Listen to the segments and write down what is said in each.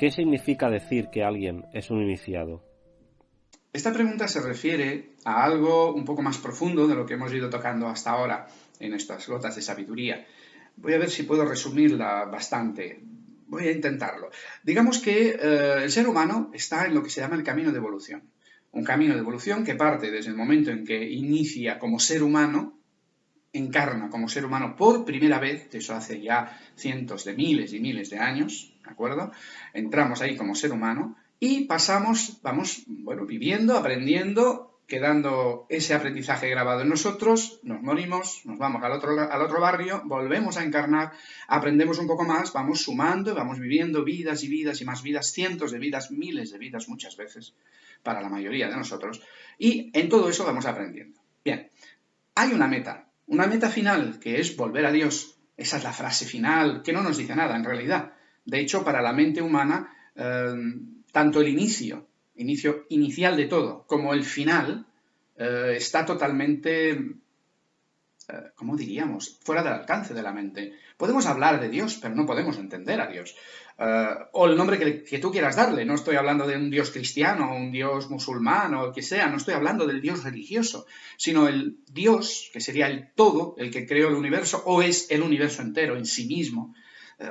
¿Qué significa decir que alguien es un iniciado? Esta pregunta se refiere a algo un poco más profundo de lo que hemos ido tocando hasta ahora en estas gotas de sabiduría. Voy a ver si puedo resumirla bastante. Voy a intentarlo. Digamos que eh, el ser humano está en lo que se llama el camino de evolución. Un camino de evolución que parte desde el momento en que inicia como ser humano, encarna como ser humano por primera vez, eso hace ya cientos de miles y miles de años, ¿de acuerdo? Entramos ahí como ser humano y pasamos, vamos, bueno, viviendo, aprendiendo, quedando ese aprendizaje grabado en nosotros, nos morimos, nos vamos al otro, al otro barrio, volvemos a encarnar, aprendemos un poco más, vamos sumando, vamos viviendo vidas y vidas y más vidas, cientos de vidas, miles de vidas muchas veces, para la mayoría de nosotros, y en todo eso vamos aprendiendo. Bien, hay una meta, una meta final que es volver a Dios. Esa es la frase final, que no nos dice nada en realidad. De hecho, para la mente humana, eh, tanto el inicio, inicio inicial de todo, como el final, eh, está totalmente, eh, ¿cómo diríamos?, fuera del alcance de la mente. Podemos hablar de Dios, pero no podemos entender a Dios. o el nombre que, tú quieras darle. No estoy hablando de un Dios cristiano, un Dios musulmán o que sea, no estoy hablando del Dios religioso, sino el Dios, que sería el todo, el que creó el universo, o es el universo entero en sí mismo,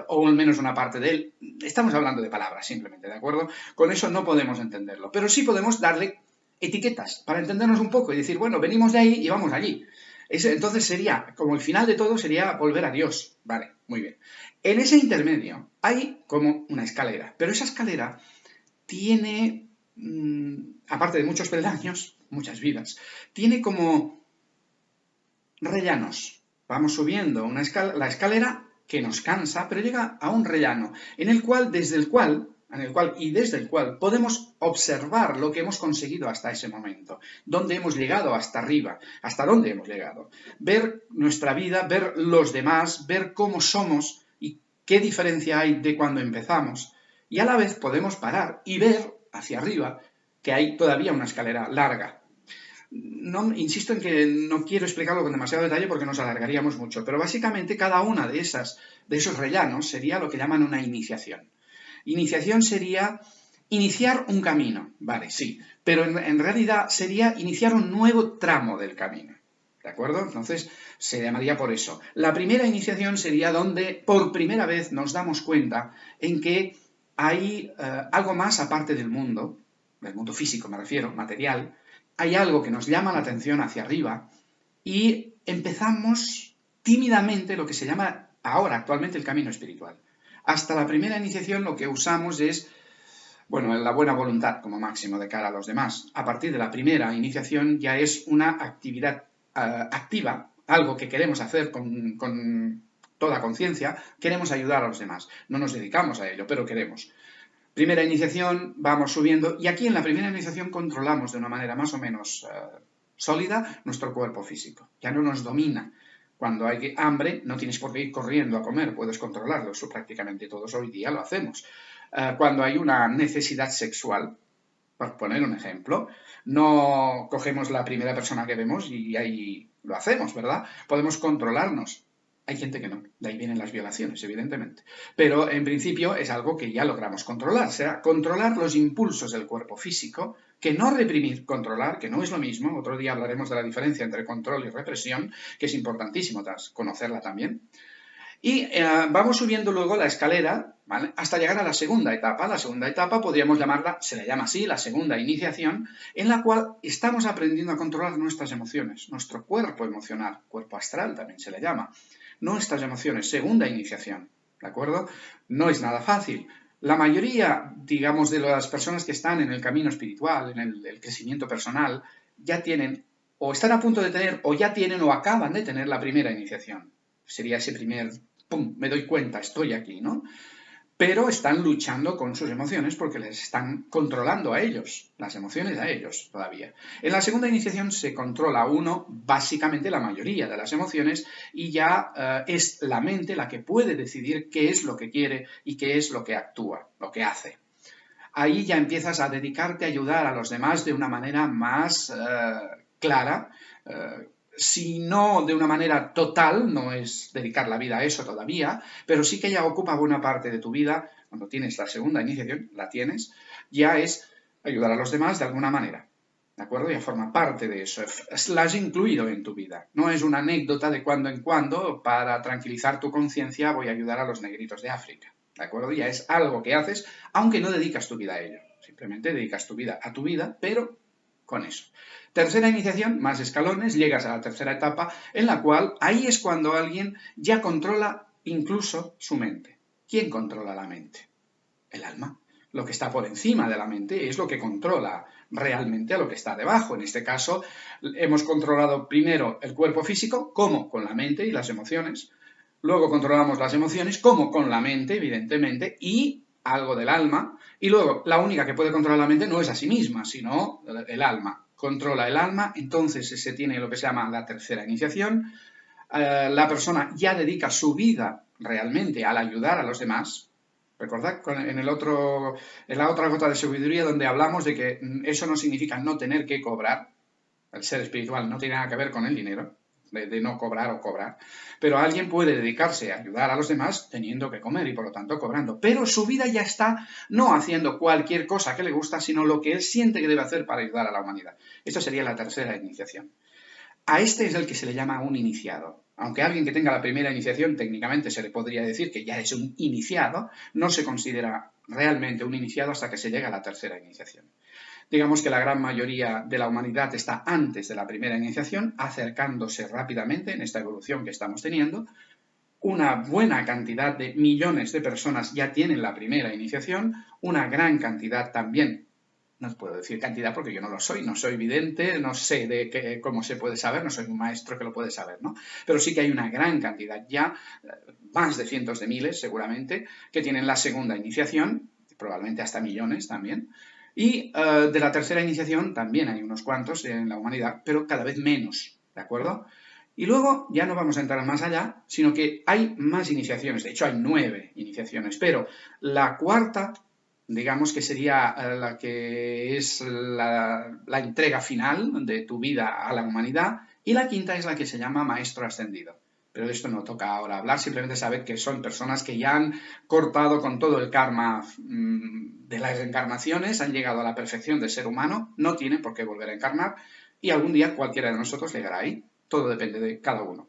o al menos una parte de él. Estamos hablando de palabras, simplemente, ¿de acuerdo? Con eso no podemos entenderlo, pero sí podemos darle etiquetas para entendernos un poco y decir, bueno, venimos de ahí y vamos allí. entonces sería, como el final de todo, sería volver a Dios. Vale, muy bien. En ese intermedio hay como una escalera, pero esa escalera tiene, mm, aparte de muchos peldaños, muchas vidas, tiene como rellanos. Vamos subiendo una la escalera que nos cansa, pero llega a un rellano, en el cual, desde el cual, en el cual y desde el cual podemos observar lo que hemos conseguido hasta ese momento, dónde hemos llegado hasta arriba, hasta dónde hemos llegado, ver nuestra vida, ver los demás, ver cómo somos y qué diferencia hay de cuando empezamos, y a la vez podemos parar y ver hacia arriba que hay todavía una escalera larga, no, insisto en que no quiero explicarlo con demasiado detalle porque nos alargaríamos mucho, pero básicamente cada una de, esas, de esos rellanos sería lo que llaman una iniciación. Iniciación sería iniciar un camino, vale, sí, pero en, realidad sería iniciar un nuevo tramo del camino. ¿De acuerdo? Entonces se llamaría por eso. La primera iniciación sería donde por primera vez nos damos cuenta en que hay eh, algo más aparte del mundo, del mundo físico me refiero, material, hay algo que nos llama la atención hacia arriba y empezamos tímidamente lo que se llama ahora, actualmente, el camino espiritual. Hasta la primera iniciación lo que usamos es, bueno, la buena voluntad como máximo de cara a los demás. A partir de la primera iniciación ya es una actividad eh, activa, algo que queremos hacer con, con toda conciencia, queremos ayudar a los demás. No nos dedicamos a ello, pero queremos. Primera iniciación, vamos subiendo y aquí en la primera iniciación controlamos de una manera más o menos eh, sólida nuestro cuerpo físico. Ya no nos domina. Cuando hay hambre, no tienes por qué ir corriendo a comer, puedes controlarlo. Eso prácticamente todos hoy día lo hacemos. Eh, cuando hay una necesidad sexual, por poner un ejemplo, no cogemos la primera persona que vemos y ahí lo hacemos, ¿verdad? Podemos controlarnos. Hay gente que no, de ahí vienen las violaciones, evidentemente. Pero en principio es algo que ya logramos controlar, será controlar los impulsos del cuerpo físico, que no reprimir, controlar, que no es lo mismo. Otro día hablaremos de la diferencia entre control y represión, que es importantísimo conocerla también. Y eh, vamos subiendo luego la escalera hasta llegar a la segunda etapa. La segunda etapa podríamos llamarla, se le llama así, la segunda iniciación, en la cual estamos aprendiendo a controlar nuestras emociones, nuestro cuerpo emocional, cuerpo astral también se le llama nuestras emociones. Segunda iniciación, ¿de acuerdo? No es nada fácil. La mayoría, digamos, de las personas que están en el camino espiritual, en el, crecimiento personal, ya tienen, o están a punto de tener, o ya tienen, o acaban de tener la primera iniciación. Sería ese primer, ¡pum!, me doy cuenta, estoy aquí, ¿no? Pero están luchando con sus emociones porque les están controlando a ellos, las emociones a ellos todavía. En la segunda iniciación se controla uno, básicamente la mayoría de las emociones, y ya eh, es la mente la que puede decidir qué es lo que quiere y qué es lo que actúa, lo que hace. Ahí ya empiezas a dedicarte a ayudar a los demás de una manera más eh, clara, eh, si no de una manera total, no es dedicar la vida a eso todavía, pero sí que ya ocupa buena parte de tu vida, cuando tienes la segunda iniciación, la tienes, ya es ayudar a los demás de alguna manera. ¿De acuerdo? Ya forma parte de eso. La has incluido en tu vida. No es una anécdota de cuando en cuando, para tranquilizar tu conciencia, voy a ayudar a los negritos de África. ¿De acuerdo? Ya es algo que haces, aunque no dedicas tu vida a ello. Simplemente dedicas tu vida a tu vida, pero con eso. Tercera iniciación, más escalones, llegas a la tercera etapa, en la cual ahí es cuando alguien ya controla incluso su mente. ¿Quién controla la mente? El alma. Lo que está por encima de la mente es lo que controla realmente a lo que está debajo. En este caso, hemos controlado primero el cuerpo físico, como con la mente y las emociones. Luego controlamos las emociones, como con la mente, evidentemente, y algo del alma. Y luego, la única que puede controlar la mente no es a sí misma, sino el alma controla el alma, entonces se tiene lo que se llama la tercera iniciación. Eh, la persona ya dedica su vida realmente al ayudar a los demás. Recordad en, el otro, en la otra gota de sabiduría donde hablamos de que eso no significa no tener que cobrar. El ser espiritual no tiene nada que ver con el dinero de, no cobrar o cobrar. Pero alguien puede dedicarse a ayudar a los demás teniendo que comer y por lo tanto cobrando. Pero su vida ya está no haciendo cualquier cosa que le gusta, sino lo que él siente que debe hacer para ayudar a la humanidad. Esto sería la tercera iniciación. A este es el que se le llama un iniciado. Aunque alguien que tenga la primera iniciación técnicamente se le podría decir que ya es un iniciado, no se considera realmente un iniciado hasta que se llega a la tercera iniciación. Digamos que la gran mayoría de la humanidad está antes de la primera iniciación, acercándose rápidamente en esta evolución que estamos teniendo. Una buena cantidad de millones de personas ya tienen la primera iniciación, una gran cantidad también no puedo decir cantidad porque yo no lo soy, no soy vidente, no sé de qué, cómo se puede saber, no soy un maestro que lo puede saber, ¿no? Pero sí que hay una gran cantidad ya, eh, más de cientos de miles seguramente, que tienen la segunda iniciación, probablemente hasta millones también, y eh, de la tercera iniciación también hay unos cuantos en la humanidad, pero cada vez menos, ¿de acuerdo? Y luego ya no vamos a entrar más allá, sino que hay más iniciaciones, de hecho hay nueve iniciaciones, pero la cuarta, digamos que sería eh, la que es la, la entrega final de tu vida a la humanidad, y la quinta es la que se llama maestro ascendido pero de esto no toca ahora hablar, simplemente saber que son personas que ya han cortado con todo el karma mm, de las encarnaciones, han llegado a la perfección del ser humano, no tienen por qué volver a encarnar y algún día cualquiera de nosotros llegará ahí. Todo depende de cada uno.